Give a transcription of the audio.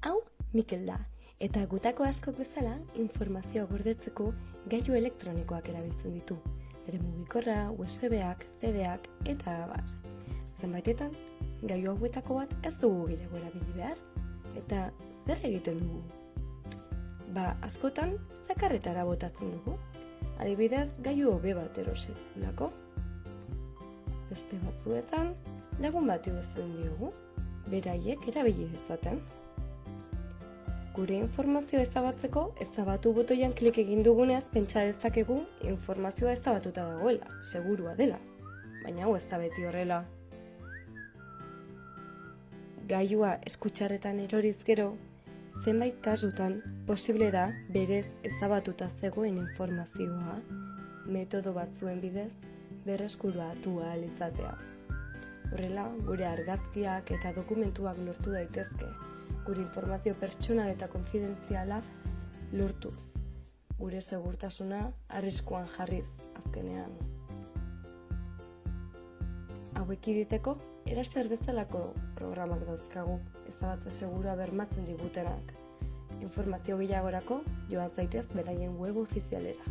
Hau, Mikel da, eta gutako askok bezala informazioa gordetzeko gailu elektronikoak erabiltzen ditu. Bere mugikorra, USB-ak, CD-ak eta abar. Zenbaitetan, gailu hauetako bat ez dugu gehiago erabili behar. Eta zer egiten dugu? Ba, askotan, zakarretara botatzen dugu. Adibidez, gailu hobe bat erosetulako. Beste batzuetan, lagun bat iguzten diogu, beraiek erabili dezaten. Gure informazioa ezabatzeko, ezabatu botoian klik egin duguneaz pentsa dezakegu informazioa ezabatuta dagoela, segurua dela. Baina hau ez da beti horrela. Gailua eskutxarretan eroriz gero, zenbait kasutan posible da berez ezabatuta zegoen informazioa metodo batzuen bidez berreskuratu ahal izatea. Horrela, gure argazkiak eta dokumentuak lortu daitezke, gure informazio pertsonal eta konfidentziala lortuz. Gure segurtasuna arriskuan jarriz azkenean. Hauek iditeko, eraser bezalako programak dauzkagu, ezabatze segura bermatzen digutenak. Informazio gehiagorako joan zaitez beraien web ofizialera.